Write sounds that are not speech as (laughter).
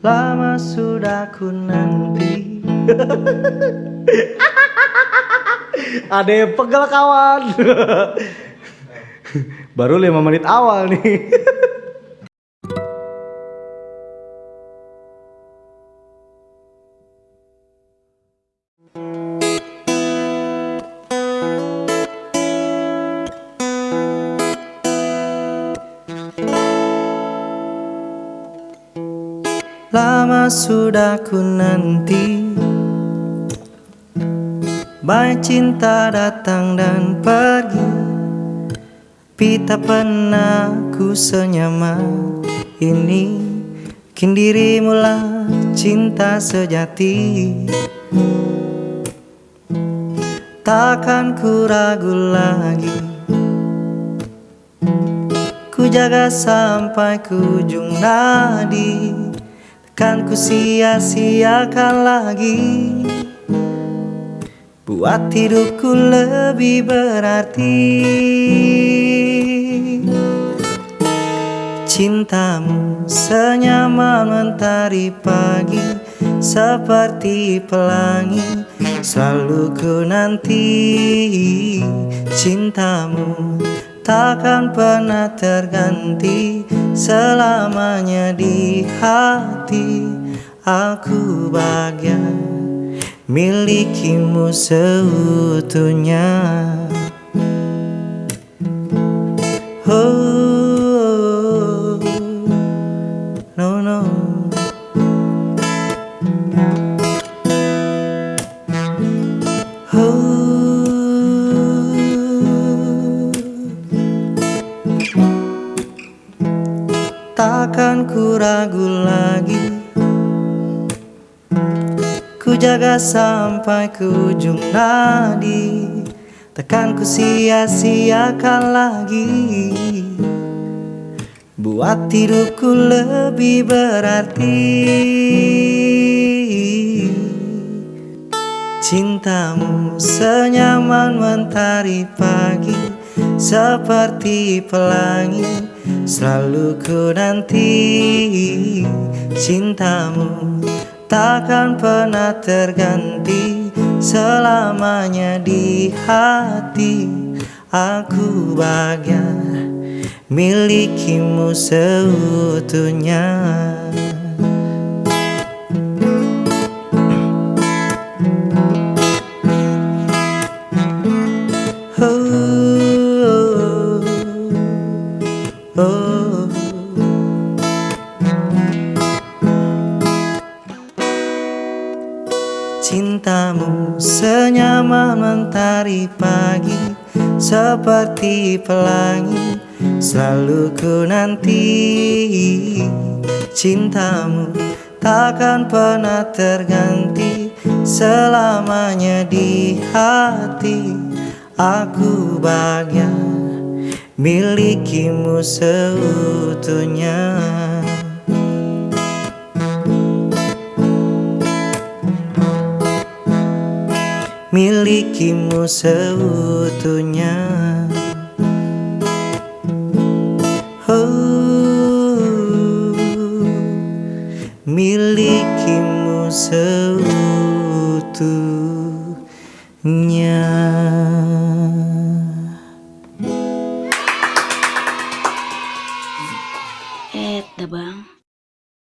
Lama sudah ku nanti. (laughs) Ade pegel kawan. (laughs) Baru 5 menit awal nih (laughs) Lama sudah ku nanti. Banyak cinta datang dan pergi. Pita pernah ku senyaman ini. Kini dirimu lah cinta sejati. Takkan ku ragu lagi. Ku jaga sampai ku ujung nadi Kan ku sia-siakan lagi. Buat hidupku lebih berarti. Cintamu senyaman mentari pagi Seperti pelangi Selalu ku nanti. Cintamu takkan pernah terganti Selamanya di hati Aku bahagia. Milikimu seutuhnya. Oh, no no Takkan ku ragu lagi. Ku jaga sampai ke ujung nadi. Takkan ku sia-siakan lagi. Buat hidupku lebih berarti. Cintamu senyaman mentari pagi Seperti pelangi Selalu ku nanti Cintamu. Takkan pernah terganti Selamanya di hati. Aku bahagia Milikimu seutuhnya Cintamu senyaman mentari pagi Seperti pelangi Selalu ku nanti. Cintamu takkan pernah terganti Selamanya di hati. Aku bahagia Milikimu seutuhnya Milikimu seutuhnya. Oh, Milikimu seutuhnya